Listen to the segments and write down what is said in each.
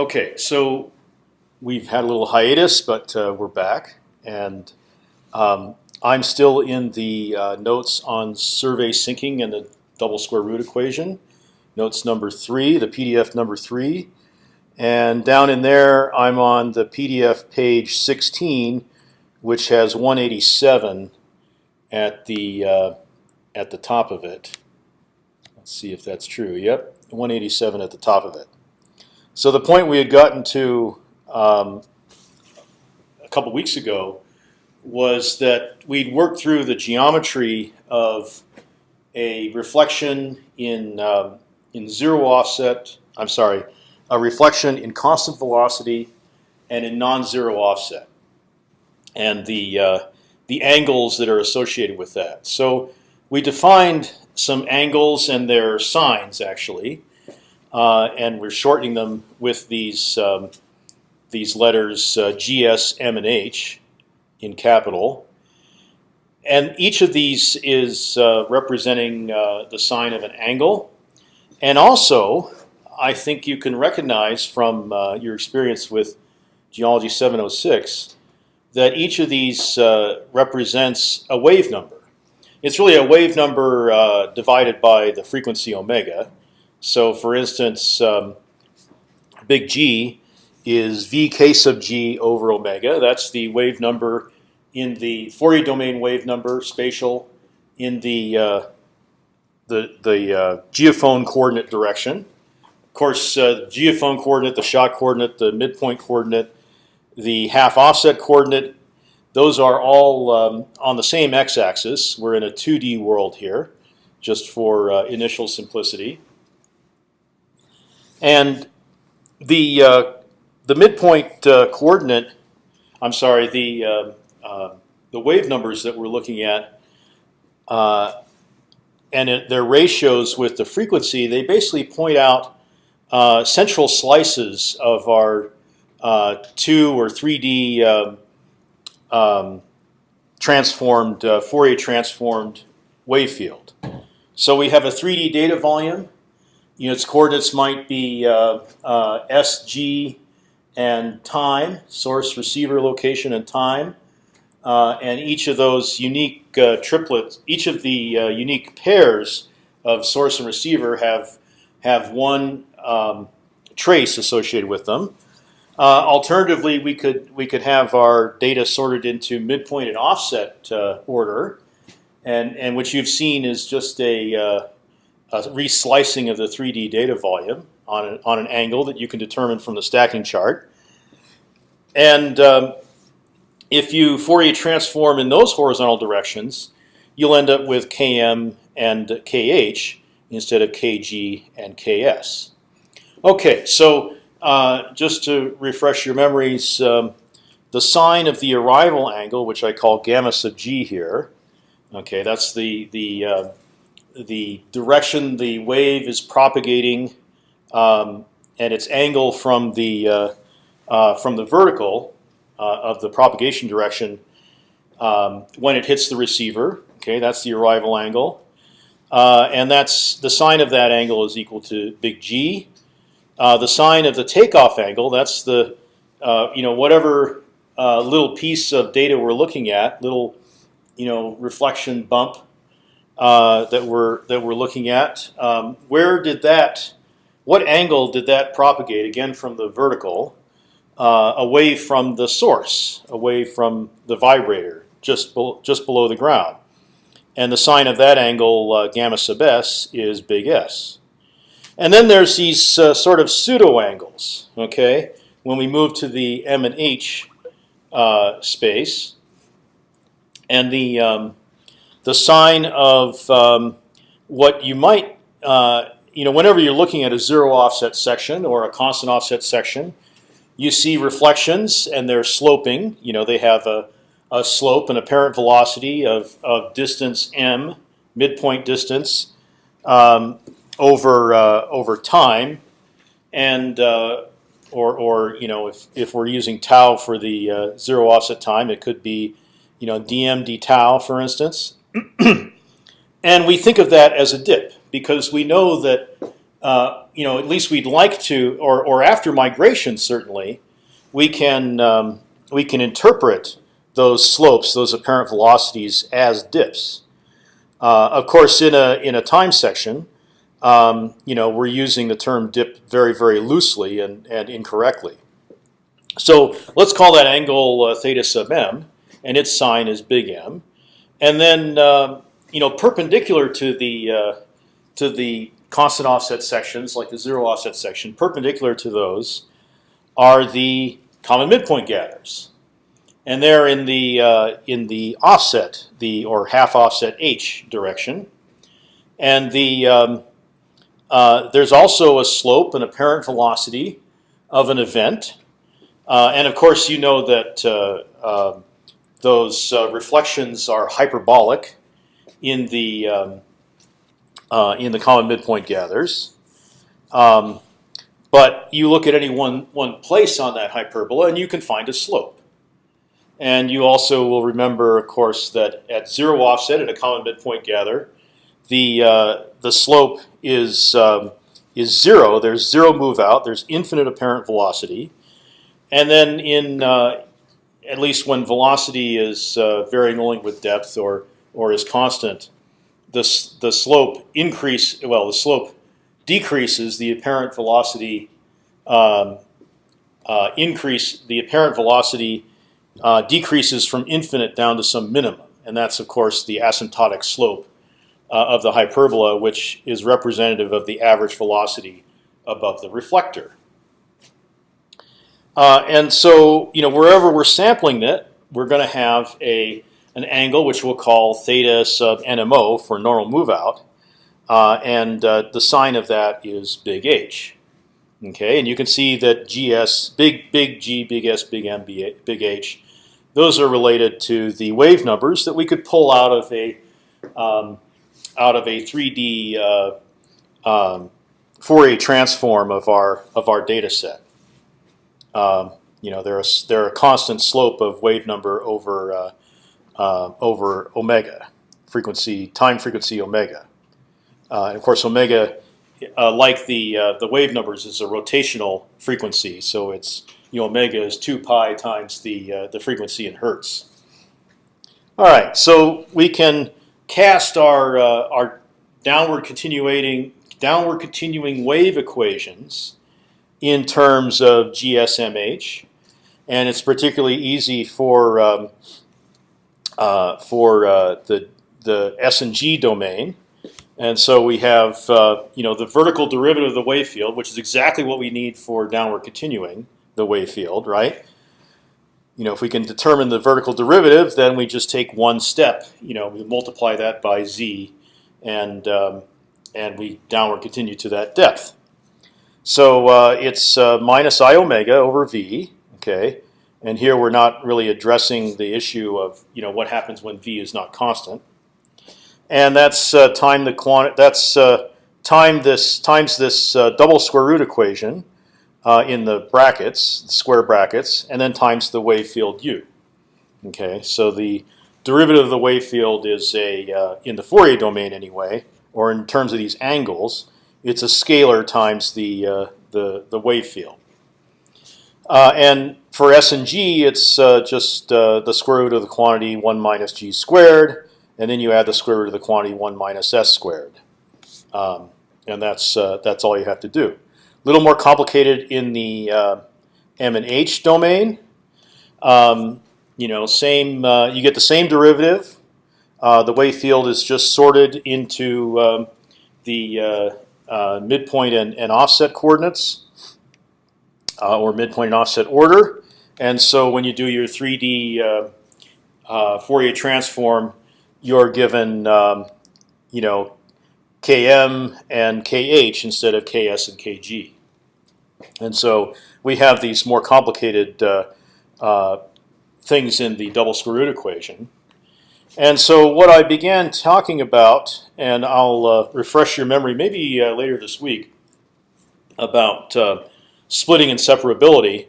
Okay, so we've had a little hiatus, but uh, we're back, and um, I'm still in the uh, notes on survey sinking and the double square root equation. Notes number three, the PDF number three, and down in there I'm on the PDF page 16, which has 187 at the uh, at the top of it. Let's see if that's true. Yep, 187 at the top of it. So the point we had gotten to um, a couple weeks ago was that we'd worked through the geometry of a reflection in um, in zero offset. I'm sorry, a reflection in constant velocity and in non-zero offset, and the uh, the angles that are associated with that. So we defined some angles and their sines actually, uh, and we're shortening them with these um, these letters uh, G, S, M, and H in capital. And each of these is uh, representing uh, the sine of an angle. And also, I think you can recognize from uh, your experience with Geology 706 that each of these uh, represents a wave number. It's really a wave number divided by the frequency omega. So, for instance, um, big G is vk sub g over omega. That's the wave number in the Fourier domain wave number spatial in the uh, the the uh, geophone coordinate direction. Of course, uh, geophone coordinate, the shot coordinate, the midpoint coordinate, the half offset coordinate. Those are all um, on the same x-axis. We're in a 2D world here, just for uh, initial simplicity. And the uh, the midpoint uh, coordinate, I'm sorry, the uh, uh, the wave numbers that we're looking at, uh, and it, their ratios with the frequency, they basically point out uh, central slices of our two or three D um, um, transformed Fourier transformed wave field. So we have a 3D data volume. You know, its coordinates might be uh, uh, SG and time, source, receiver, location, and time. Uh, and each of those unique uh, triplets, each of the uh, unique pairs of source and receiver have have one um, trace associated with them. Uh, alternatively, we could we could have our data sorted into midpoint and offset order, and and what you've seen is just a, a reslicing of the 3D data volume on an, on an angle that you can determine from the stacking chart. And um, if you Fourier transform in those horizontal directions, you'll end up with Km and Kh instead of Kg and Ks. Okay, so uh, just to refresh your memories, um, the sine of the arrival angle, which I call gamma sub g here, okay, that's the the uh, the direction the wave is propagating, um, and its angle from the uh, uh from the vertical uh, of the propagation direction um, when it hits the receiver. Okay, that's the arrival angle, uh, and that's the sine of that angle is equal to big G. Uh, the sine of the takeoff angle, that's the you know whatever little piece of data we're looking at, little you know reflection bump uh, that we're that we're looking at. Um, where did that? What angle did that propagate? Again, from the vertical uh, away from the source, away from the vibrator, just be just below the ground. And the sine of that angle, uh, gamma sub s, is big S. And then there's these uh, sort of pseudo angles. Okay, when we move to the M and H uh, space, and the um, the sine of um, what you might, uh, you know, whenever you're looking at a zero offset section or a constant offset section, you see reflections and they're sloping. You know, they have a, a slope, an apparent velocity of, of distance m, midpoint distance, um, over uh, over time, and uh, or or you know if if we're using tau for the uh, zero offset time, it could be you know dm d tau for instance, and we think of that as a dip because we know that uh, you know, at least we'd like to, or or after migration, certainly, we can um, we can interpret those slopes, those apparent velocities, as dips. Uh, of course, in a in a time section, um, you know, we're using the term dip very very loosely and and incorrectly. So let's call that angle uh, theta sub m, and its sine is big M, and then uh, you know perpendicular to the uh, to the constant offset sections, like the zero offset section, perpendicular to those are the common midpoint gathers, and they're in the uh, in the offset, the or half offset h direction, and the um, uh, there's also a slope, and apparent velocity of an event, uh, and of course you know that uh, um, those uh, reflections are hyperbolic in the um, uh, in the common midpoint gathers. Um, but you look at any one one place on that hyperbola, and you can find a slope. And you also will remember, of course, that at zero offset in a common midpoint gather, the uh, the slope is um, is zero. There's zero move out. There's infinite apparent velocity, and then in uh, at least when velocity is uh, varying only with depth or or is constant, the, the slope increase, well, the slope decreases the apparent velocity um, uh, increase, the apparent velocity uh, decreases from infinite down to some minimum. And that's, of course, the asymptotic slope uh, of the hyperbola, which is representative of the average velocity above the reflector. Uh, and so, you know, wherever we're sampling it, we're going to have a an angle which we'll call theta sub NMO for normal move out, uh, and uh, the sine of that is big H. Okay, and you can see that GS, big big G, big S, big M, big H, those are related to the wave numbers that we could pull out of a um, out of a 3D uh, um, Fourier transform of our of our data set. Um, you know, they're a, they're a constant slope of wave number over uh, uh, over omega, frequency time frequency omega. Uh, and of course, omega, uh, like the uh, the wave numbers, is a rotational frequency. So it's you know, omega is two pi times the uh, the frequency in hertz. All right, so we can cast our our downward continuing downward continuing wave equations in terms of GSMH, and it's particularly easy for um, uh, for uh, the the S and G domain. And so we have uh, you know the vertical derivative of the wave field, which is exactly what we need for downward continuing the wave field, right? You know, if we can determine the vertical derivative, then we just take one step. You know, we multiply that by z, and um, and we downward continue to that depth. So uh, it's uh, minus i omega over v. Okay, and here we're not really addressing the issue of you know what happens when v is not constant, and that's uh, time the quantity. That's uh, time this times this uh, double square root equation uh, in the brackets, the square brackets, and then times the wave field u. Okay, so the derivative of the wave field is a in the Fourier domain anyway, or in terms of these angles, it's a scalar times the uh, the the wave field. Uh, and for S and G, it's uh, just uh, the square root of the quantity 1 minus g squared, and then you add the square root of the quantity 1 minus s squared. Um, and that's, uh, that's all you have to do. A little more complicated in the uh, M and H domain. Um, you know, same. You get the same derivative. the wave field is just sorted into um, the midpoint and, and offset coordinates uh, or midpoint and offset order. And so when you do your 3D uh, uh, Fourier transform, you're given um, you know Km and Kh instead of Ks and Kg. And so we have these more complicated uh, uh, things in the double square root equation. And so what I began talking about, and I'll uh, refresh your memory maybe uh, later this week, about uh, splitting and separability.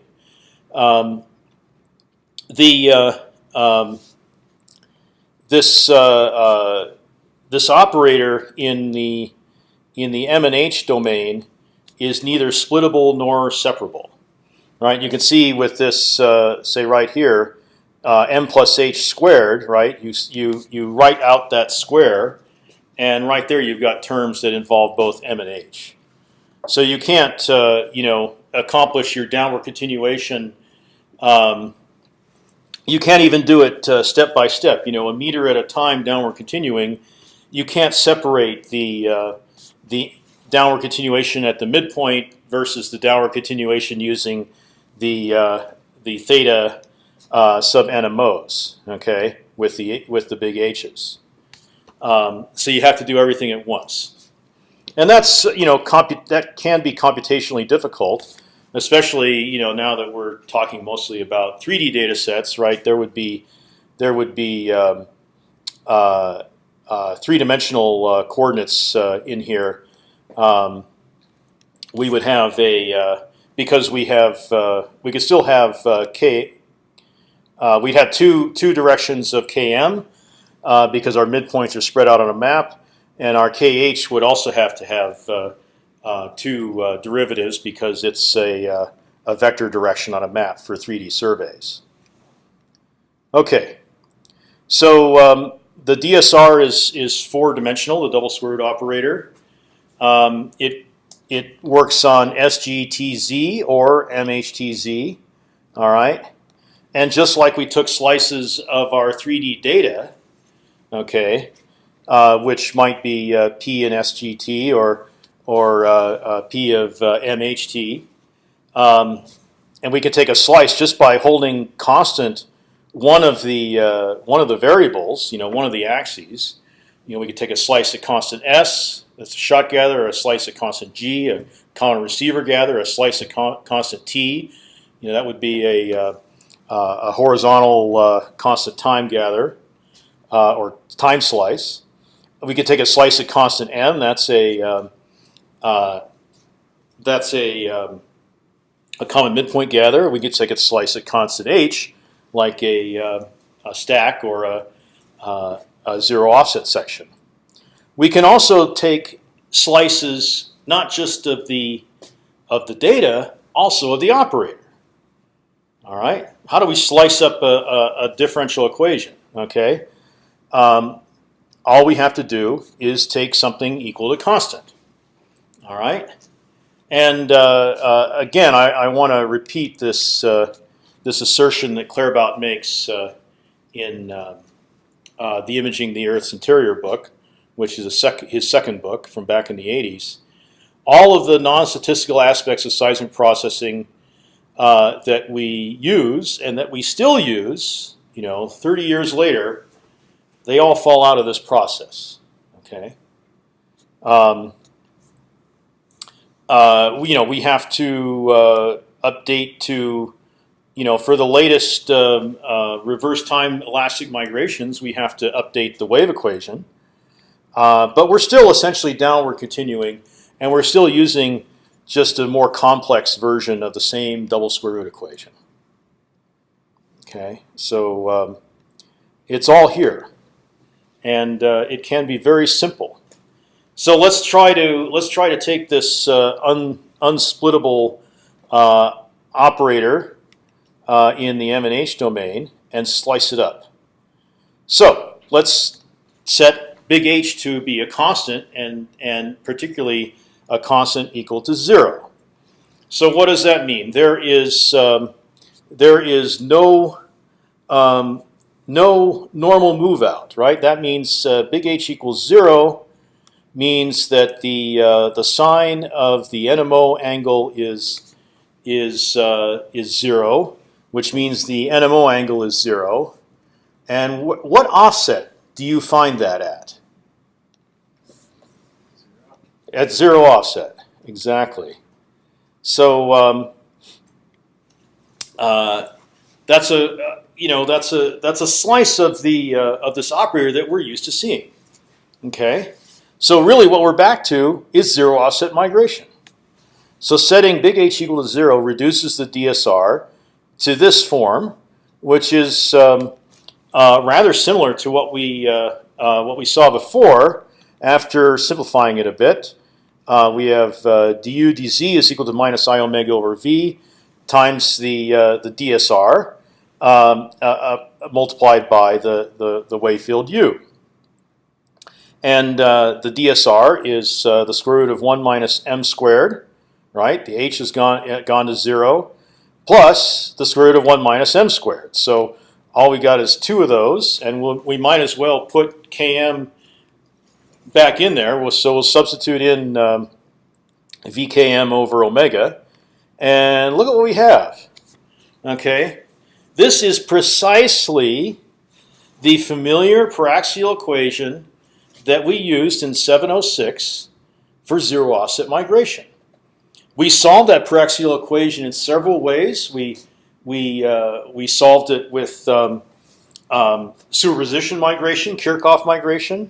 Um, the uh, um, this uh, uh, this operator in the in the M and H domain is neither splittable nor separable. Right? You can see with this, say right here, uh, m plus h squared. Right? You you you write out that square, and right there you've got terms that involve both m and h. So you can't uh, you know accomplish your downward continuation. Um, you can't even do it uh, step by step. You know, a meter at a time downward continuing. You can't separate the uh, the downward continuation at the midpoint versus the downward continuation using the uh, the theta uh, sub NMOs. Okay, with the with the big H's. Um, so you have to do everything at once, and that's you know that can be computationally difficult, especially you know now that we're talking mostly about 3D data sets. Right, there would be there would be um, uh, uh, three-dimensional uh, coordinates uh, in here. Um, we would have a uh, because we have we could still have k. Uh, we'd have two two directions of km uh, because our midpoints are spread out on a map, and our kh would also have to have uh, two derivatives because it's a a vector direction on a map for 3D surveys. Okay, so um, the DSR is is four dimensional, the double square root operator. Um, it it works on SGTZ or MHTZ. All right, and just like we took slices of our 3D data, okay, uh, which might be uh, P in SGT or or uh, uh P of uh, MHT, um, and we could take a slice just by holding constant one of the uh, one of the variables, you know, one of the axes. You know, we could take a slice at constant s, that's a shot gather, a slice at constant g, a common receiver gather, a slice at con constant t. You know, that would be a a horizontal uh, constant time gather uh, or time slice. We could take a slice at constant m. That's a um, uh, that's a um, a common midpoint gather. We could take a slice at constant h like a, uh, a stack or a, uh, a, zero offset section. We can also take slices not just of the of the data, also of the operator. All right. How do we slice up a, a, a differential equation? Okay. Um, all we have to do is take something equal to constant. All right. And uh, uh, again, I, I want to repeat this uh, this assertion that Claerbout makes uh, in uh, uh, the Imaging the Earth's Interior book, which is sec his second book from back in the 80s. All of the non-statistical aspects of seismic processing uh, that we use and that we still use, you know, 30 years later, they all fall out of this process. Okay. Um, uh, you know, we have to uh, update to you know, for the latest um, uh, reverse time elastic migrations, we have to update the wave equation. Uh, but we're still essentially downward continuing, and we're still using just a more complex version of the same double square root equation. Okay, so um, it's all here, and uh, it can be very simple. So let's try to let's try to take this uh, un, unsplittable uh, operator uh, in the M and H domain and slice it up. So let's set big H to be a constant and and particularly a constant equal to zero. So what does that mean? There is um, there is no um, no normal move out, right? That means uh, big H equals zero means that the uh, the sine of the NMO angle is is uh, is zero, which means the NMO angle is zero. And wh what offset do you find that at? At zero offset, exactly. So um, uh, that's a you know that's a that's a slice of the uh, of this operator that we're used to seeing. Okay, so really what we're back to is zero offset migration. So setting big H equal to zero reduces the DSR to this form, which is um, uh, rather similar to what we uh, uh, what we saw before. After simplifying it a bit, uh, we have uh, du dz is equal to minus i omega over v times the uh, the DSR um, uh, uh, multiplied by the, the the wave field u. And uh, the DSR is the square root of one minus m squared, right? The h has gone gone to zero, plus the square root of one minus m squared. So all we got is two of those, and we'll, we might as well put km back in there. So we'll substitute in um, vkm over omega, and look at what we have. Okay, this is precisely the familiar paraxial equation that we used in 706 for zero offset migration. We solved that paraxial equation in several ways. We we uh, we solved it with um, um, superposition migration, Kirchhoff migration.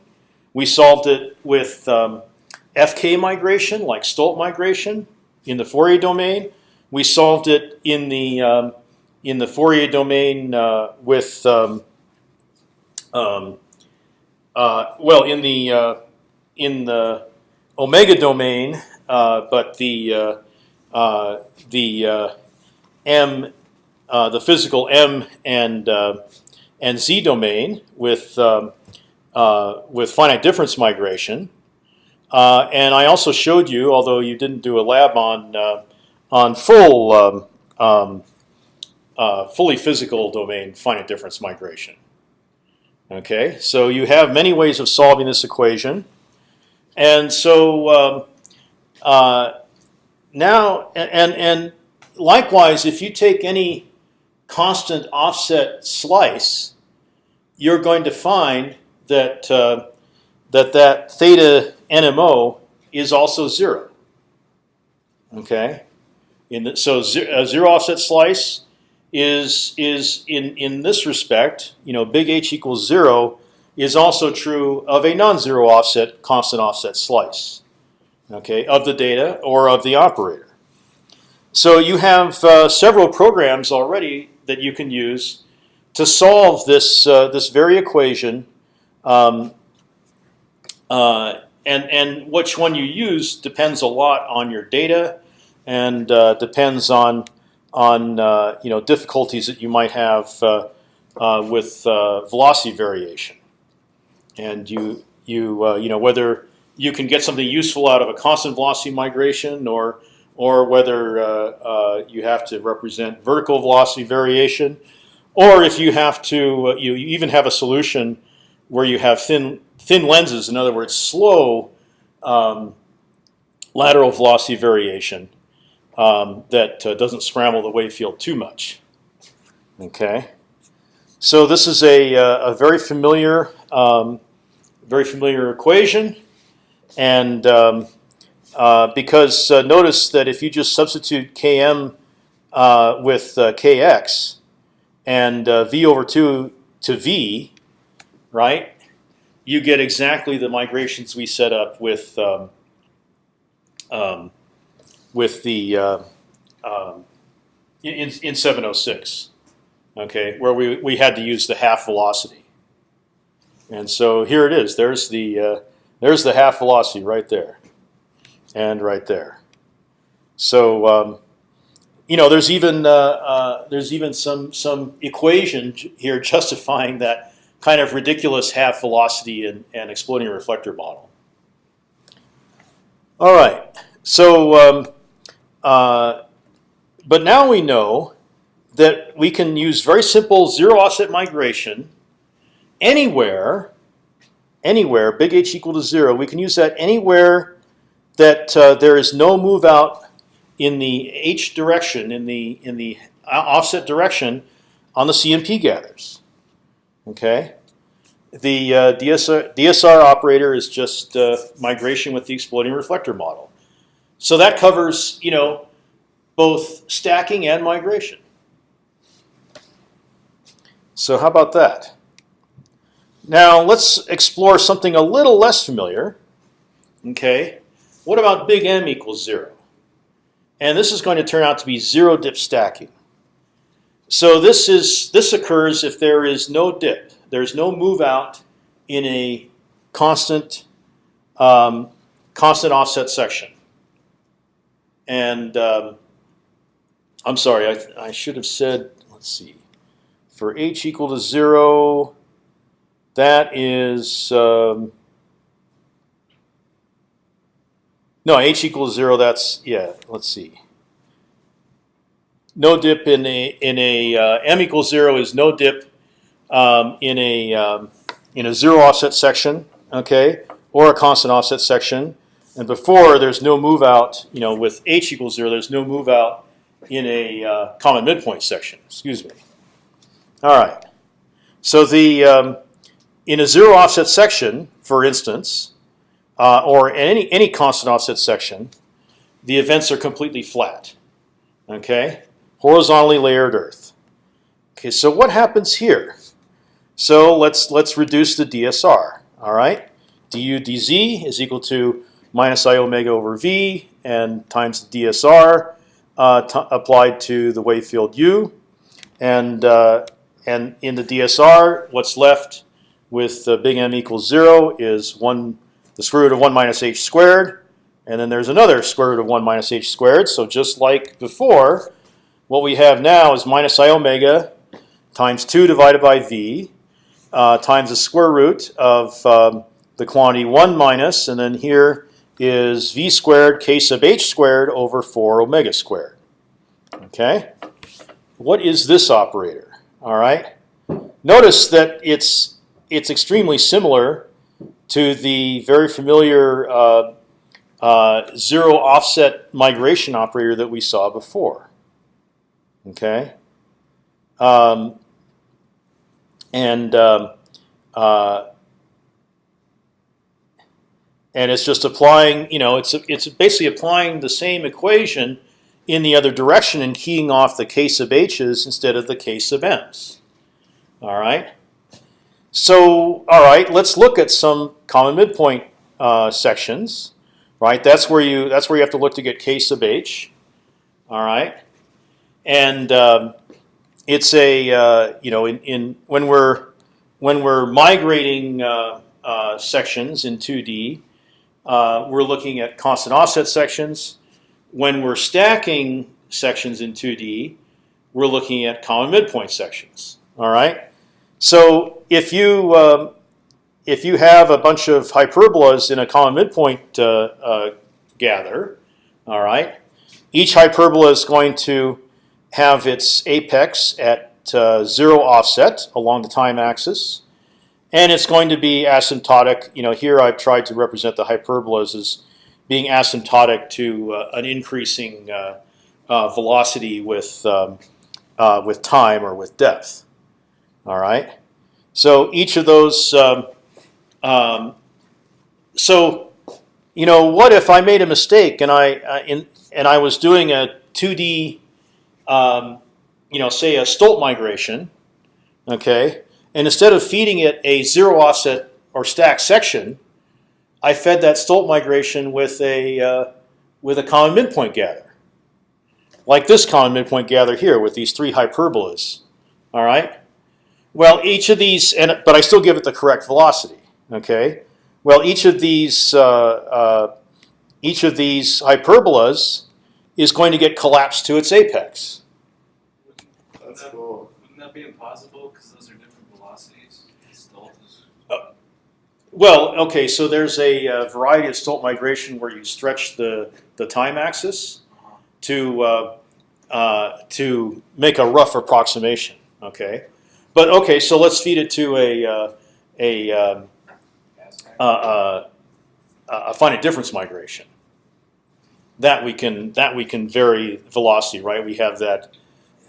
We solved it with um, FK migration, like Stolt migration, in the Fourier domain. We solved it in the um, in the Fourier domain uh, with um, um, uh, well in the uh, in the omega domain, uh, but the uh, uh, the m the physical m and and z domain with um, with finite difference migration. Uh, and I also showed you, although you didn't do a lab on uh, on full um, um, uh, fully physical domain finite difference migration. Okay, so you have many ways of solving this equation, and so um, uh, now and and likewise, if you take any constant offset slice, you're going to find that uh, that that theta NMO is also zero. Okay, in the, so zero, a zero offset slice is is in in this respect, you know, big H equals zero is also true of a non-zero offset constant offset slice. Okay, of the data or of the operator. So you have uh, several programs already that you can use to solve this uh, this very equation um, uh, and and which one you use depends a lot on your data, and uh, depends on on uh, you know difficulties that you might have uh, uh, with uh, velocity variation, and you you you know whether you can get something useful out of a constant velocity migration or or whether you have to represent vertical velocity variation, or if you have to you even have a solution where you have thin thin lenses, in other words, slow um, lateral velocity variation um, that uh, doesn't scramble the wave field too much. Okay, so this is a, uh, a very familiar, um, very familiar equation, and um, uh, because uh, notice that if you just substitute Km uh, with uh, Kx and V over two to V, right? you get exactly the migrations we set up with um, um, with the uh, um, in in 706, okay, where we we had to use the half velocity, and so here it is. There's the uh, there's the half velocity right there, and right there. So um, you know, there's even uh, uh, there's even some some equation here justifying that kind of ridiculous half velocity and, and exploding reflector model. All right, so um, uh, but now we know that we can use very simple zero offset migration anywhere, anywhere, big H equal to zero. We can use that anywhere that uh, there is no move out in the H direction, in the in the offset direction on the CMP gathers. Okay, the uh, DSR, DSR operator is just uh, migration with the exploding reflector model. So that covers you know both stacking and migration. So how about that? Now let's explore something a little less familiar. Okay, what about big M equals zero? And this is going to turn out to be zero dip stacking. So this is this occurs if there is no dip. There's no move out in a constant um, constant offset section. and um, I'm sorry, I, I should have said. Let's see, for h equal to zero, that is um, no h equals zero. That's yeah. Let's see. No dip in a in a uh, m equals zero is no dip um, in a um, in a zero offset section, okay, or a constant offset section. And before there's no move out, you know, with h equals zero, there's no move out in a uh, common midpoint section. Excuse me. All right. So the um, in a zero offset section, for instance, uh, or any any constant offset section, the events are completely flat. Okay, horizontally layered Earth. Okay, so what happens here? So let's let's reduce the DSR. All right, du dz is equal to minus i omega over v and times the DSR uh, applied to the wave field u, and uh, and in the DSR, what's left with uh, big M equals zero is one the square root of one minus h squared, and then there's another square root of one minus h squared. So just like before, what we have now is minus i omega times two divided by v uh, times the square root of um, the quantity one minus, and then here is v squared k sub h squared over 4 omega squared. Okay, what is this operator? All right, notice that it's it's extremely similar to the very familiar uh, uh, zero offset migration operator that we saw before. Okay, um, and um, uh, and it's just applying. You know, it's it's basically applying the same equation in the other direction and keying off the k sub h's instead of the k sub m's. All right. So, all right, let's look at some common midpoint uh, sections. Right, that's where you that's where you have to look to get k sub h. All right, and um, it's a uh, you know in, in when we're when we're migrating uh, uh, sections in 2D, uh, we're looking at constant offset sections. When we're stacking sections in 2D, we're looking at common midpoint sections. All right. So if you um, if you have a bunch of hyperbolas in a common midpoint uh, uh, gather, all right, each hyperbola is going to have its apex at uh, zero offset along the time axis, and it's going to be asymptotic. You know, here I've tried to represent the hyperbolas as being asymptotic to uh, an increasing uh, uh velocity with um, uh, with time or with depth. All right. So each of those. Um, um, so, you know, what if I made a mistake and I in, and I was doing a 2D um, you know, say a Stolt migration, okay, and instead of feeding it a zero offset or stack section, I fed that Stolt migration with a uh, with a common midpoint gather, like this common midpoint gather here with these three hyperbolas. All right. Well, each of these, and but I still give it the correct velocity. Okay. Well, each of these uh, uh, each of these hyperbolas is going to get collapsed to its apex. That's that, cool. Wouldn't that be impossible because those are different velocities? Uh, well, okay, so there's a uh, variety of Stolt migration where you stretch the, the time axis uh-huh. to, uh, uh, to make a rough approximation, okay? But okay, so let's feed it to a, uh, a, um, a finite difference migration. That we can that we can vary velocity, right? We have that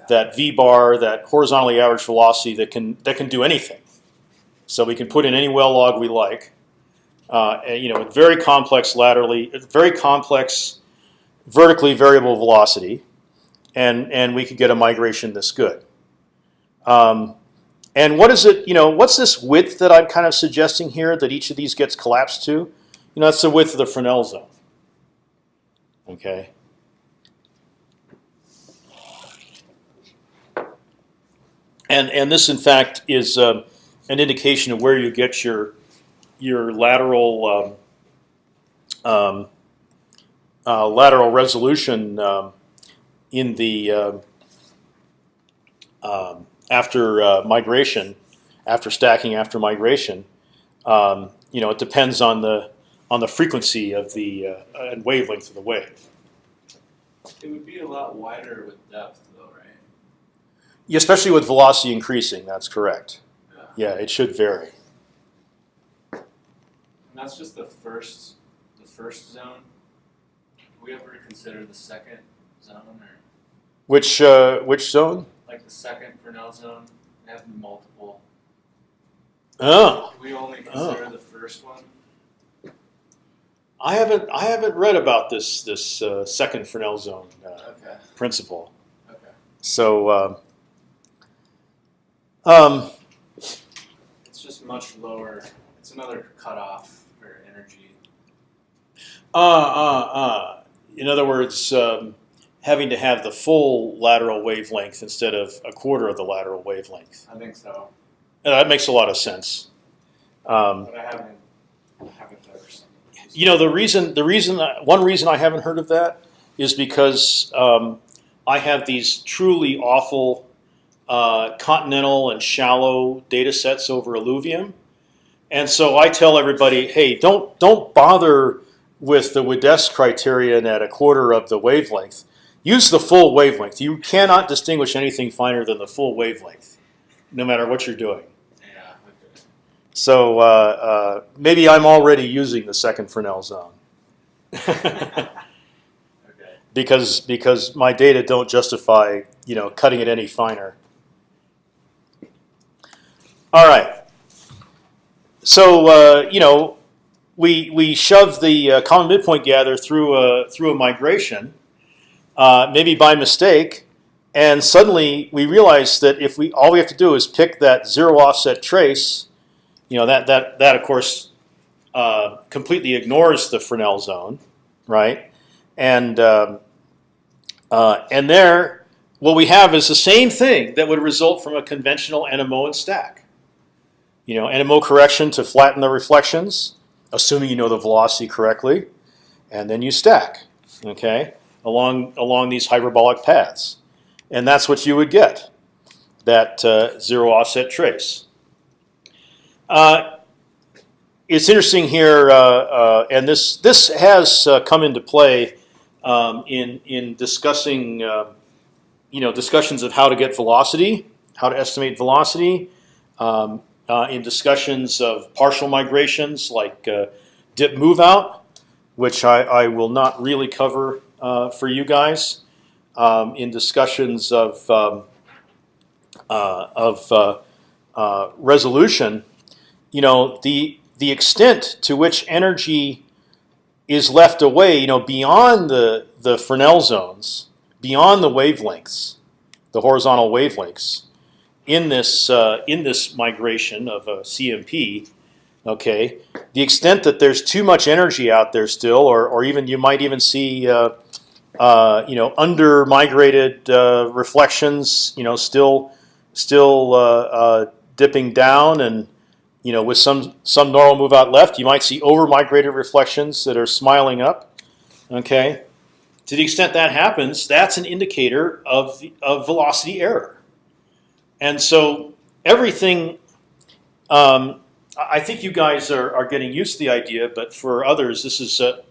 that v bar, that horizontally average velocity that can that can do anything. So we can put in any well log we like. Uh, and, you know, with very complex laterally, very complex vertically variable velocity, and and we could get a migration this good. Um, and what is it? You know, what's this width that I'm kind of suggesting here that each of these gets collapsed to? You know, that's the width of the Fresnel zone. Okay. And and this in fact is uh, an indication of where you get your your lateral um, um, uh, lateral resolution um, in the uh, after uh, migration, after stacking, after migration. You know, it depends on the on the frequency of the uh, and wavelength of the wave. It would be a lot wider with depth, though, right? Yeah, especially with velocity increasing. That's correct. Yeah. Yeah, it should vary. And that's just the first, the first zone. Have we ever consider the second zone, or Which uh, which zone? like the second Fresnel zone? They have multiple. Oh, Do we only consider the first one? I haven't I haven't read about this this uh, second Fresnel zone uh, Okay. principle. Okay. So, um, um, It's just much lower. It's another cutoff for energy. uh, uh, uh. In other words, um, having to have the full lateral wavelength instead of a quarter of the lateral wavelength. I think so, Uh, that makes a lot of sense. Um, but I haven't, I haven't ever seen. it. You know, the reason the reason one reason I haven't heard of that is because um, I have these truly awful uh, continental and shallow data sets over alluvium, and so I tell everybody, hey, don't don't bother with the Widess criterion at a quarter of the wavelength. Use the full wavelength. You cannot distinguish anything finer than the full wavelength, no matter what you're doing. So uh, uh, maybe I'm already using the second Fresnel zone. Okay. because because my data don't justify you know cutting it any finer. All right. So uh, you know we we shove the uh, common midpoint gather through a through a migration, uh, maybe by mistake, and suddenly we realize that if we all we have to do is pick that zero offset trace, you know that that that of course uh, completely ignores the Fresnel zone, right? and um, uh, and there, what we have is the same thing that would result from a conventional NMO and stack. You know, NMO correction to flatten the reflections, assuming you know the velocity correctly, and then you stack, okay, along along these hyperbolic paths, and that's what you would get, that uh, zero offset trace. Uh, it's interesting here, uh, uh, and this this has uh, come into play um, in in discussing, uh, you know, discussions of how to get velocity, how to estimate velocity, um, in discussions of partial migrations like dip move out, which I, I will not really cover for you guys, um, in discussions of um, uh, of uh, uh, resolution, you know, the the extent to which energy is left away, you know, beyond the the Fresnel zones, beyond the wavelengths, the horizontal wavelengths, in this uh, in this migration of a CMP, okay, the extent that there's too much energy out there still, or or even you might even see, uh, uh, you know, under migrated uh, reflections, you know, still still uh, uh, dipping down and you know, with some some normal move out left, you might see over migrated reflections that are smiling up. Okay, to the extent that happens, that's an indicator of of velocity error. And so everything, um, I think you guys are, are getting used to the idea, but for others, this is, uh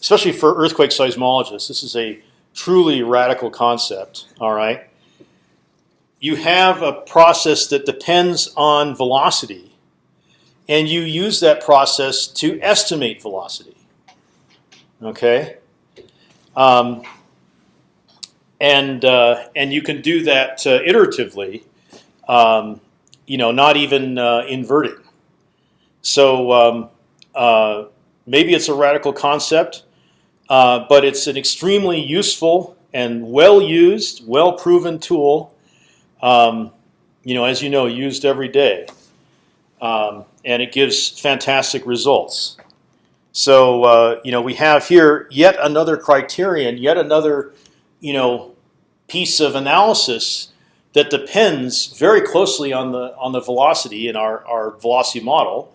especially for earthquake seismologists, this is a truly radical concept. All right, you have a process that depends on velocity and you use that process to estimate velocity. Okay, um, and uh, and you can do that uh, iteratively. Um, you know, not even uh, inverting. So um, uh, maybe it's a radical concept, uh, but it's an extremely useful and well used, well proven tool. Um, you know, as you know, used every day um, and it gives fantastic results. So uh, you know we have here yet another criterion, yet another you know piece of analysis that depends very closely on the on the velocity in our our velocity model,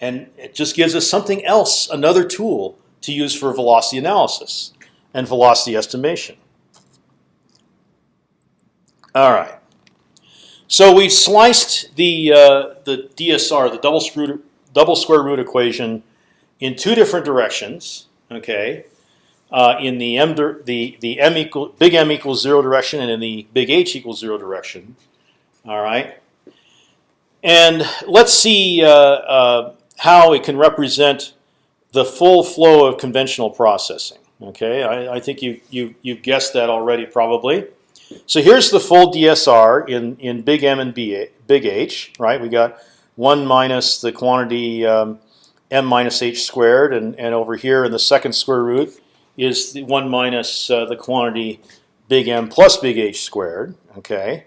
and it just gives us something else, another tool to use for velocity analysis. and velocity estimation. All right. So we've sliced the uh, the DSR, the double double square root equation, in two different directions. Okay, uh, in the m the the m equal big M equals zero direction, and in the big H equals zero direction. All right, and let's see uh, uh, how it can represent the full flow of conventional processing. Okay, I, I think you you you've guessed that already probably. So here's the full DSR in in big M and big H. Right, we got one minus the quantity um, m minus h squared, and and over here in the second square root is the one minus uh, the quantity big M plus big H squared. Okay.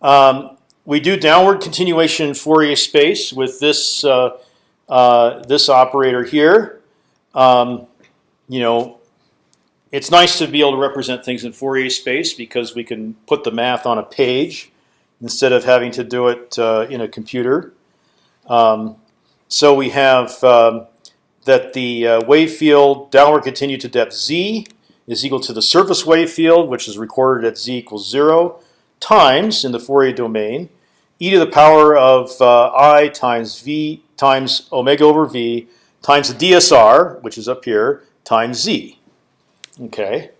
Um, we do downward continuation in Fourier space with this uh, uh, this operator here. Um, you know, it's nice to be able to represent things in Fourier space because we can put the math on a page instead of having to do it uh, in a computer. Um, so we have um, that the uh, wave field downward continued to depth z is equal to the surface wave field, which is recorded at z equals zero, times in the Fourier domain e to the power of uh, i times v times omega over v times the DSR, which is up here, times z. Okay,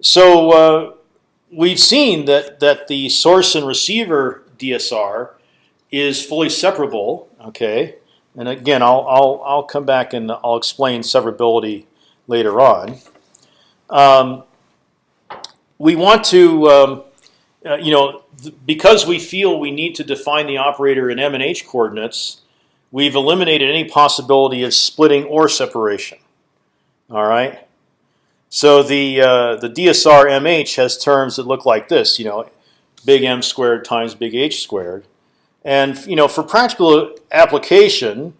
so uh, we've seen that that the source and receiver DSR is fully separable. Okay, and again, I'll I'll I'll come back and I'll explain separability later on. Um, we want to, um, uh, you know, because we feel we need to define the operator in m and h coordinates, we've eliminated any possibility of splitting or separation. All right. So the uh, the DSR MH has terms that look like this, you know, big M squared times big H squared, and you know for practical application,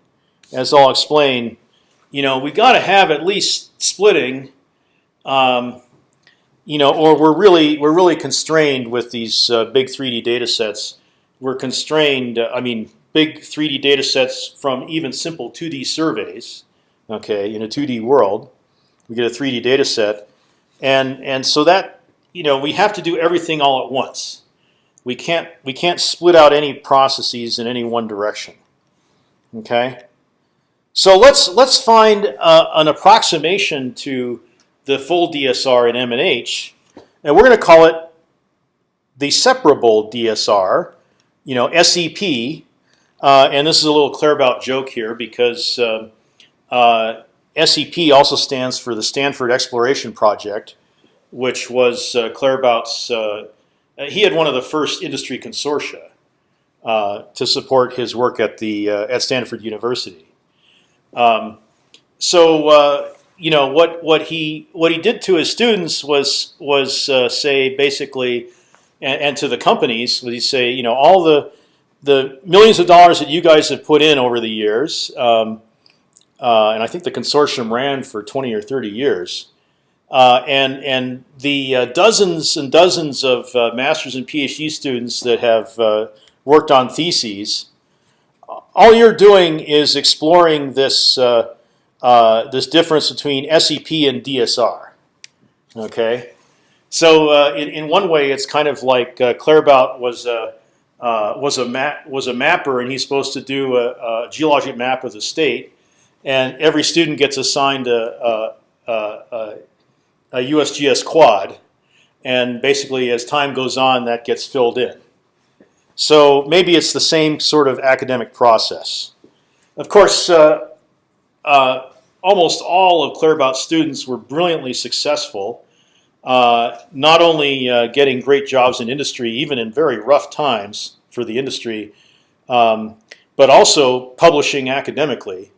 as I'll explain, you know we got to have at least splitting, um, you know, or we're really we're really constrained with these uh, big 3D data sets. We're constrained. Uh, I mean, big 3D data sets from even simple 2D surveys. Okay, in a 2D world we get a 3D data set, and and so that you know we have to do everything all at once. We can't we can't split out any processes in any one direction. Okay, so let's let's find uh, an approximation to the full DSR in M and H, and we're going to call it the separable DSR. You know, SEP, uh, and this is a little Claerbout joke here because. Uh, uh, SEP also stands for the Stanford Exploration Project, which was uh, Claerbout's. Uh, he had one of the first industry consortia uh, to support his work at the uh, at Stanford University. Um, so uh, you know what what he what he did to his students was was uh, say basically, and, and to the companies he say you know all the the millions of dollars that you guys have put in over the years. Um, uh, and I think the consortium ran for 20 or 30 years. Uh, and and the uh, dozens and dozens of uh, masters and PhD students that have uh, worked on theses, all you're doing is exploring this uh, this difference between SEP and DSR. Okay, so in in one way, it's kind of like Claerbout was a was a was a mapper, and he's supposed to do a, a geologic map of the state and every student gets assigned a, a, a, a, USGS quad, and basically as time goes on, that gets filled in. So maybe it's the same sort of academic process. Of course, uh, uh, almost all of Claerbout's students were brilliantly successful, uh, not only uh, getting great jobs in industry, even in very rough times for the industry, um, but also publishing academically.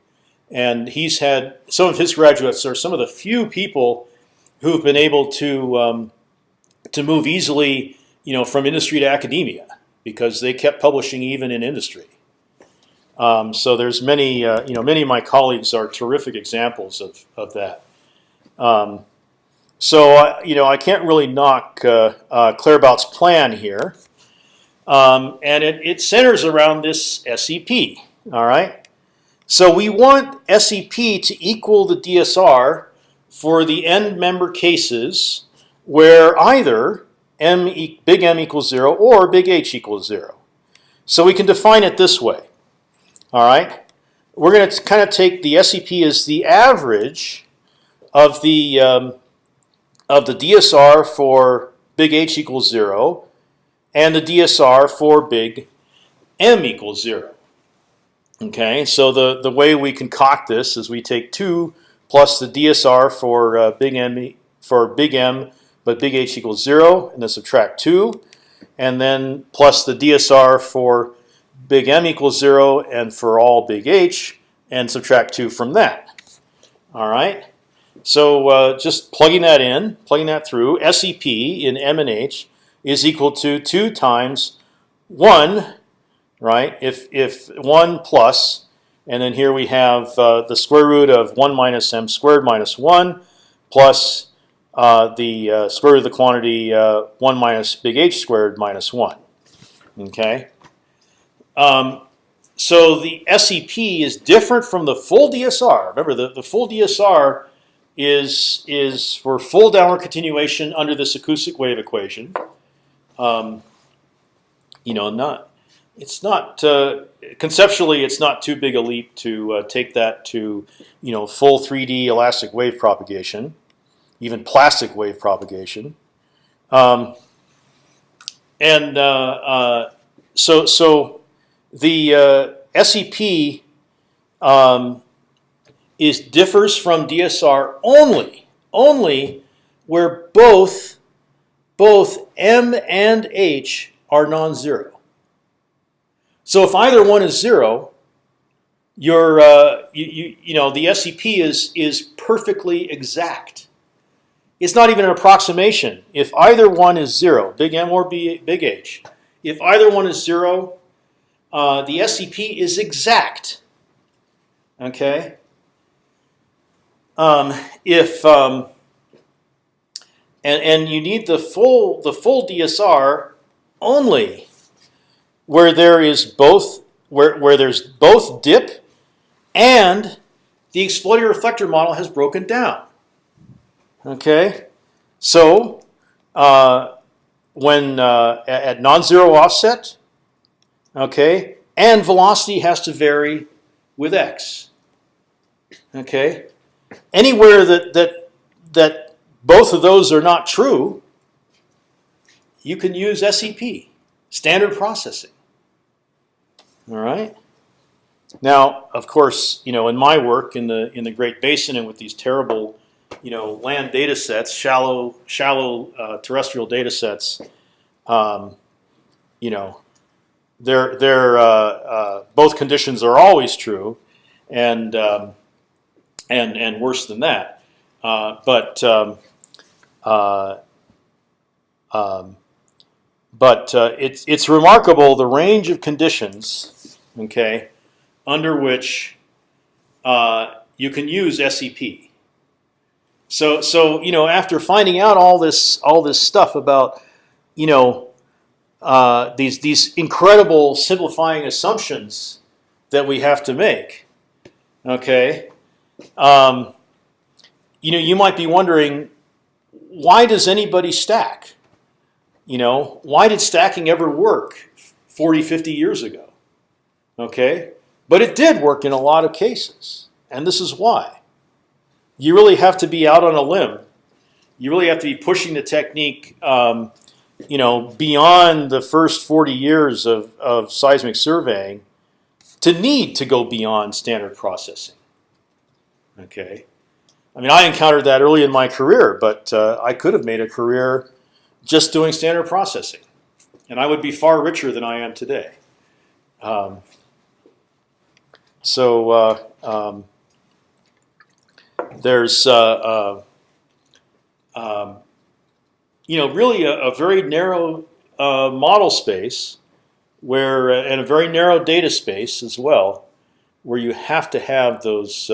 And he's had some of his graduates are some of the few people who've been able to um, to move easily, you know, from industry to academia because they kept publishing even in industry. Um, so there's many, uh, you know, many of my colleagues are terrific examples of of that. Um, so uh, you know, I can't really knock uh, uh, Claerbout's plan here, um, and it, it centers around this SEP. All right. So we want SEP to equal the DSR for the end member cases where either m e big M equals zero or big H equals zero. So we can define it this way. All right, we're going to kind of take the SEP as the average of the um, of the DSR for big H equals zero, and the DSR for big M equals zero. Okay, so the the way we concoct this is we take two plus the DSR for uh, big M for big M, but big H equals zero, and then subtract two, and then plus the DSR for big M equals zero, and for all big H, and subtract two from that. All right. So uh, just plugging that in, plugging that through, SEP in M and H is equal to two times one, right? If if one plus, and then here we have uh, the square root of one minus m squared minus one, plus uh, the uh, square root of the quantity uh, one minus big H squared minus one. Okay. Um, so the SEP is different from the full DSR. Remember, the, the full DSR is is for full downward continuation under this acoustic wave equation. Um, you know, not it's not uh, conceptually it's not too big a leap to uh, take that to you know full 3D elastic wave propagation, even plastic wave propagation, um, and uh, uh so so the uh, SEP um, is differs from DSR only only where both both M and H are non-zero. So if either one is zero, your uh, you, you you know the SEP is is perfectly exact. It's not even an approximation. If either one is zero, big M or B, big H, if either one is zero, uh, the SEP is exact. Okay. Um, if um, and and you need the full the full DSR only where there is both where where there's both dip and the exploding reflector model has broken down. Okay, so uh, when uh, at non-zero offset, okay, and velocity has to vary with x. Okay, anywhere that that that both of those are not true, you can use SEP, standard processing. All right. Now, of course, you know, in my work in the in the Great Basin and with these terrible, you know, land data sets, shallow shallow uh, terrestrial data sets, um, you know, they're they're uh, uh, both conditions are always true, and um, and and worse than that. Uh, but um, uh, um, but uh, it's it's remarkable the range of conditions, okay, under which uh, you can use SEP. So so you know after finding out all this all this stuff about you know uh, these these incredible simplifying assumptions that we have to make, okay, um, you know, you might be wondering, why does anybody stack? You know, why did stacking ever work 40, 50 years ago? Okay, but it did work in a lot of cases, and this is why. You really have to be out on a limb. You really have to be pushing the technique, um, you know, beyond the first 40 years of, of seismic surveying to need to go beyond standard processing. Okay, I mean, I encountered that early in my career, but uh, I could have made a career just doing standard processing, and I would be far richer than I am today. Um, so uh, um, there's, uh, uh um, you know, really a, a very narrow uh, model space where, uh, and a very narrow data space as well, where you have to have those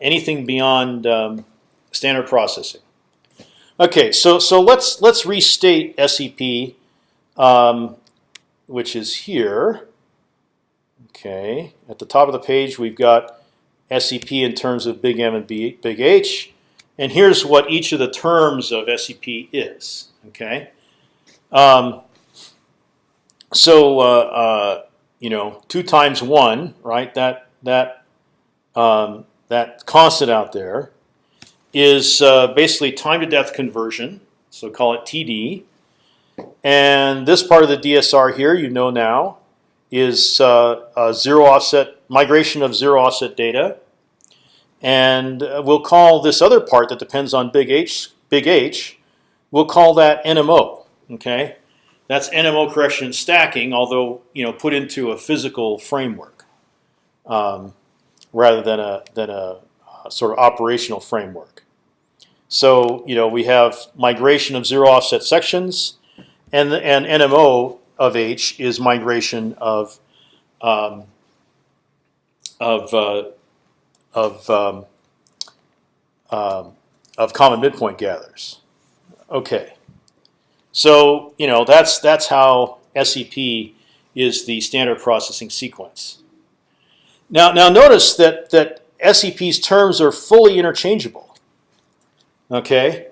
anything beyond um, standard processing. Okay, so so let's let's restate SEP, um, which is here. Okay, at the top of the page we've got SEP in terms of big M and B, big H, and here's what each of the terms of SEP is. Okay, um, so uh, uh, you know, two times one, right? That that um, that constant out there is uh, basically time to depth conversion. So call it TD. And this part of the DSR here, you know now, is uh, a zero offset migration of zero offset data. And uh, we'll call this other part that depends on big H, big H, we'll call that NMO. Okay, that's NMO correction stacking, although you know put into a physical framework um, rather than a than a uh, sort of operational framework. So you know we have migration of zero offset sections, and and NMO of H is migration of um, of uh, of um, um, of common midpoint gathers. Okay, so you know that's that's how SEP is the standard processing sequence. Now now notice that that SEP's terms are fully interchangeable. Okay,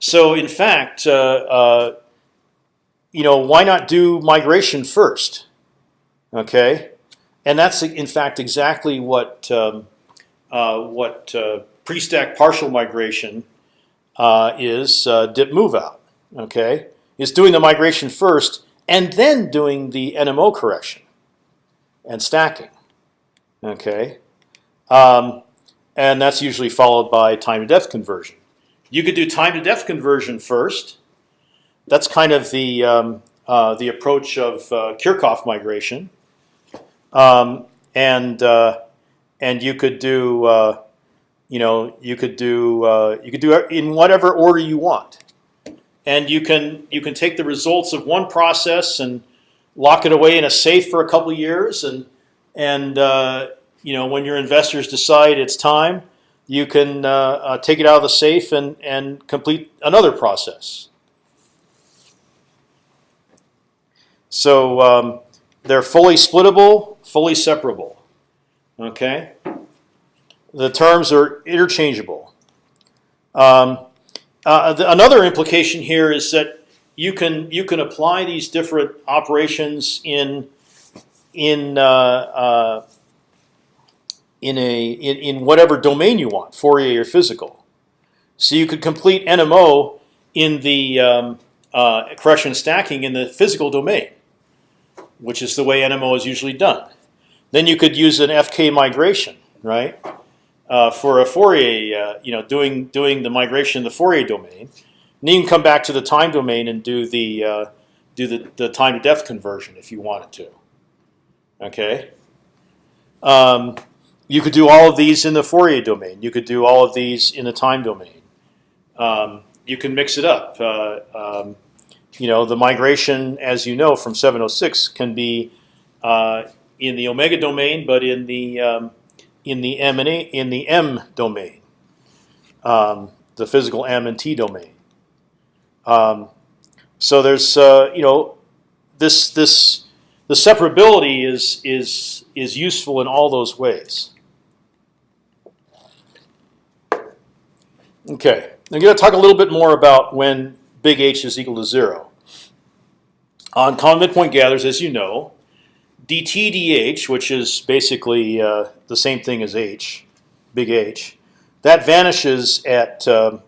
so in fact, uh, uh, you know, why not do migration first? Okay, and that's in fact exactly what um, uh, what uh, pre-stack partial migration is dip move out. Okay, is doing the migration first and then doing the NMO correction and stacking. Okay, um, and that's usually followed by time to depth conversion. You could do time to depth conversion first. That's kind of the um, uh, the approach of uh, Kirchhoff migration, um, and uh, and you could do uh, you know you could do uh, you could do in whatever order you want, and you can you can take the results of one process and lock it away in a safe for a couple years, and and uh, you know when your investors decide it's time, you can uh, uh, take it out of the safe and and complete another process. So um, they're fully splittable, fully separable. Okay. The terms are interchangeable. Um, uh, the, another implication here is that you can you can apply these different operations in in uh, uh, in a in, in whatever domain you want, Fourier or physical. So you could complete NMO in the um, uh, stacking in the physical domain, which is the way NMO is usually done. Then you could use an FK migration, right, uh, for a Fourier, uh, you know, doing doing the migration in the Fourier domain. And you can come back to the time domain and do the uh, do the, the time to depth conversion if you wanted to. Okay. Um, you could do all of these in the Fourier domain. You could do all of these in the time domain. Um, you can mix it up. Uh, um, you know, the migration, as you know, from 706 can be uh, in the omega domain, but in the um, in the M and A, in the M domain, um, the physical M and T domain. Um, so there's uh, you know this this the separability is is is useful in all those ways. Okay, I'm going to talk a little bit more about when big H is equal to zero. On common midpoint gathers, as you know, dt dh, which is basically uh, the same thing as h, big H, that vanishes at um,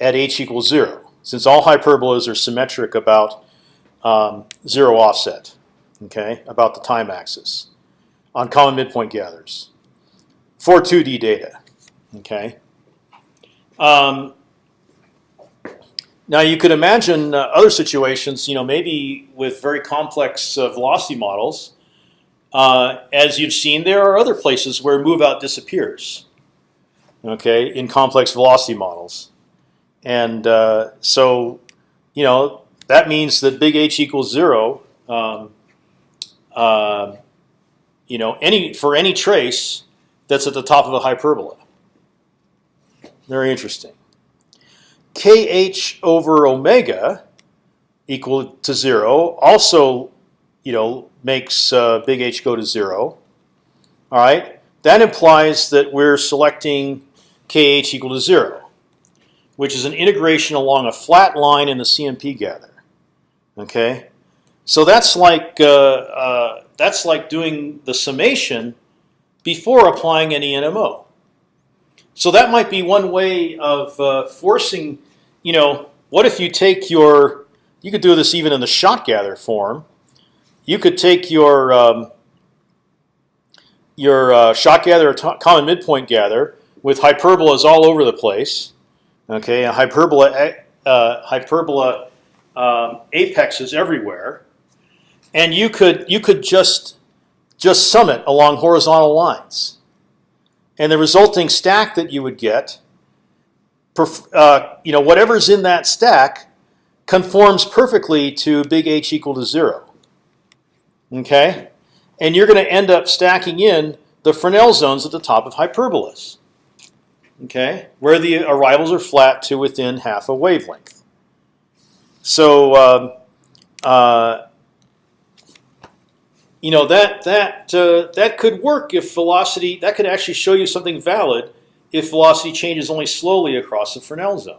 at h equals zero, since all hyperbolas are symmetric about um, zero offset, okay, about the time axis on common midpoint gathers for 2D data, okay. Um, now you could imagine uh, other situations, you know, maybe with very complex uh, velocity models. Uh, as you've seen, there are other places where move out disappears. Okay, in complex velocity models, and uh, so you know that means that big H equals zero. Um, uh, you know, any for any trace that's at the top of a hyperbola. Very interesting. Kh over omega equal to zero also, you know, makes uh, big H go to zero. All right. that implies that we're selecting kh equal to zero, which is an integration along a flat line in the CMP gather. Okay, so that's like uh, uh, that's like doing the summation before applying any NMO. So that might be one way of uh, forcing. You know, what if you take your you could do this even in the shot gather form. You could take your um, your uh, shot gather, common midpoint gather, with hyperbolas all over the place. Okay, a hyperbola uh, hyperbola um, apexes everywhere, and you could you could just just sum it along horizontal lines, and the resulting stack that you would get, uh, you know, whatever's in that stack conforms perfectly to big H equal to zero. Okay, and you're going to end up stacking in the Fresnel zones at the top of hyperbolas. Okay, where the arrivals are flat to within half a wavelength. So um, uh, you know that that uh, that could work if velocity. That could actually show you something valid if velocity changes only slowly across the Fresnel zone.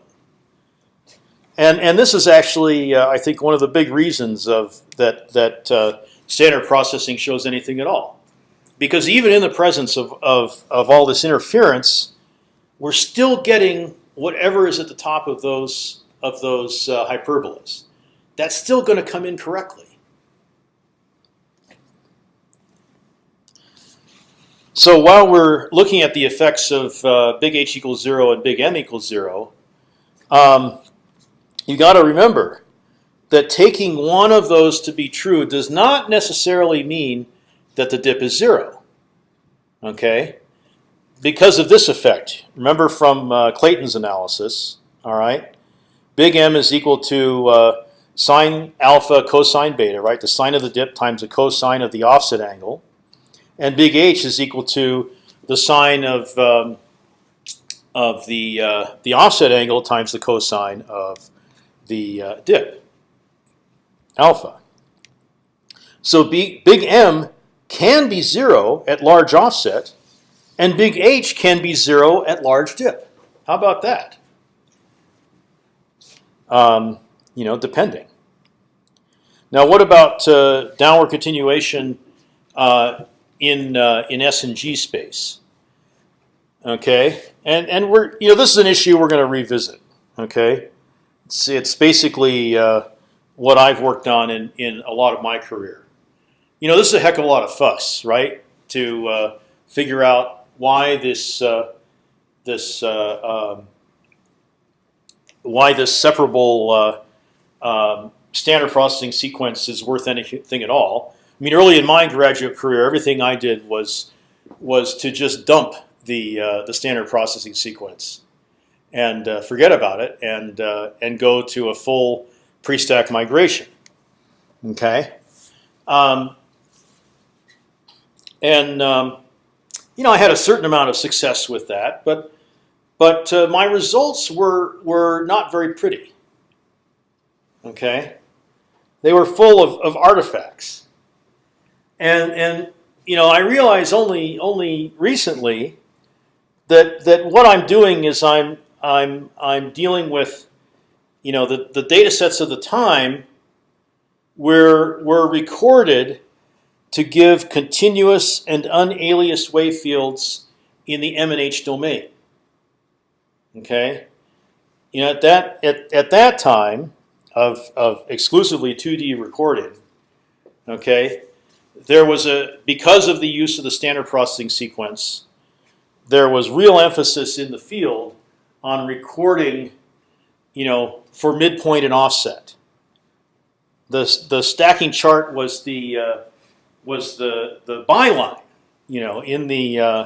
And and this is actually, uh, I think, one of the big reasons of that that uh, standard processing shows anything at all, because even in the presence of of of all this interference, we're still getting whatever is at the top of those of those uh, hyperbolas. That's still going to come in correctly. So while we're looking at the effects of uh, big H equals zero and big M equals zero. Um, you got to remember that taking one of those to be true does not necessarily mean that the dip is zero. Okay, because of this effect. Remember from uh, Clayton's analysis. All right, big M is equal to uh, sine alpha cosine beta, right? The sine of the dip times the cosine of the offset angle, and big H is equal to the sine of um, of the uh, the offset angle times the cosine of the uh, dip, alpha. So big, big M can be zero at large offset, and big H can be zero at large dip. How about that? Um, you know, depending. Now, what about uh, downward continuation uh, in uh, in S and G space? Okay, and and we're you know this is an issue we're going to revisit. Okay, it's, it's basically uh, what I've worked on in, in a lot of my career. You know, this is a heck of a lot of fuss, right? To uh, figure out why this uh, this uh, um, why this separable uh, um, standard processing sequence is worth anything at all. I mean, early in my graduate career, everything I did was was to just dump the uh, the standard processing sequence and uh, forget about it and uh, and go to a full pre-stack migration. Okay, um, and um, you know I had a certain amount of success with that, but but uh, my results were were not very pretty. Okay, they were full of, of artifacts, and and you know I realize only only recently that that what I'm doing is I'm I'm I'm dealing with, you know, the the data sets of the time were were recorded to give continuous and unaliased wave fields in the M and H domain. Okay, you know at that at at that time of of exclusively 2D recording, okay, there was a because of the use of the standard processing sequence, there was real emphasis in the field on recording, you know, for midpoint and offset. The the stacking chart was the uh, was the the byline, you know, in the uh,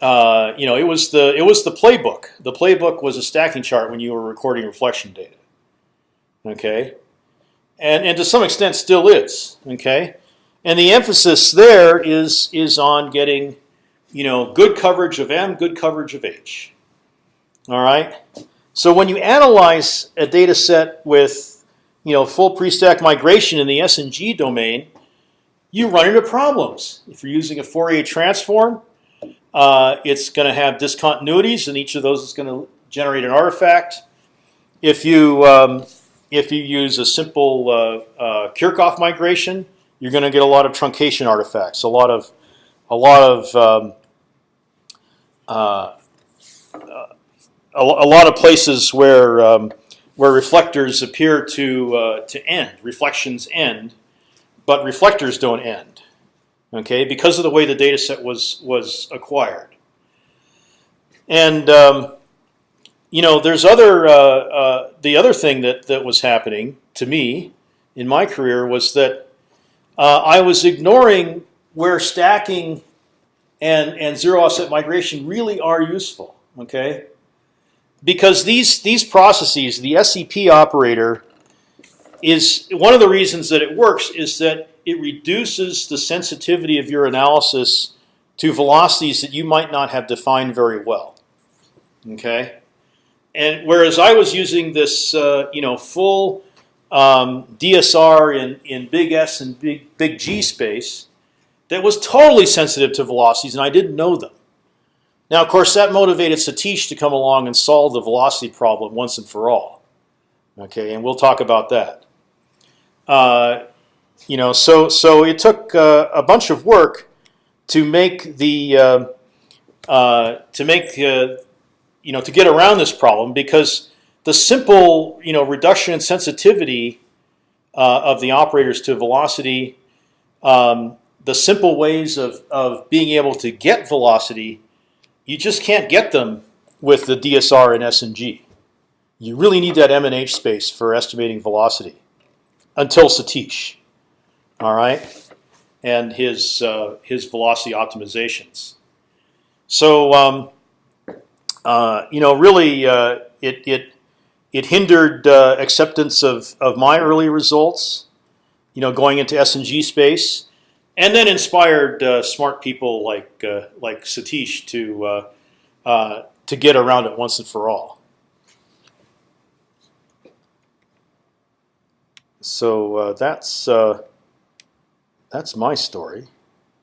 uh, you know it was the it was the playbook. The playbook was a stacking chart when you were recording reflection data. Okay, and and to some extent still is. Okay, and the emphasis there is is on getting, you know, good coverage of M, good coverage of H. All right. So when you analyze a data set with you know full pre-stack migration in the S and G domain, you run into problems. If you're using a Fourier transform, uh, it's going to have discontinuities, and each of those is going to generate an artifact. If you um, if you use a simple uh, uh, Kirchhoff migration, you're going to get a lot of truncation artifacts, a lot of a lot of um, uh, a, a lot of places where um, where reflectors appear to uh, to end, reflections end, but reflectors don't end. Okay, because of the way the data set was was acquired. And um, you know, there's other uh, uh, the other thing that that was happening to me in my career was that uh, I was ignoring where stacking and and zero offset migration really are useful. Okay, because these these processes, the SEP operator, is one of the reasons that it works is that it reduces the sensitivity of your analysis to velocities that you might not have defined very well. Okay, and whereas I was using this, uh, you know, full um, DSR in in big S and big big G space, that was totally sensitive to velocities, and I didn't know them. Now, of course, that motivated Satish to come along and solve the velocity problem once and for all. Okay, and we'll talk about that. Uh, you know, so so it took uh, a bunch of work to make the uh, uh to make uh, you know to get around this problem because the simple you know reduction in sensitivity uh, of the operators to velocity, um, the simple ways of of being able to get velocity you just can't get them with the DSR and S and G. You really need that M and H space for estimating velocity until Satish, all right, and his uh, his velocity optimizations. So um, uh, you know, really, uh, it it it hindered uh, acceptance of of my early results. You know, going into S and G space and then inspired uh, smart people like uh, like Satish to uh, to get around it once and for all. So that's that's my story.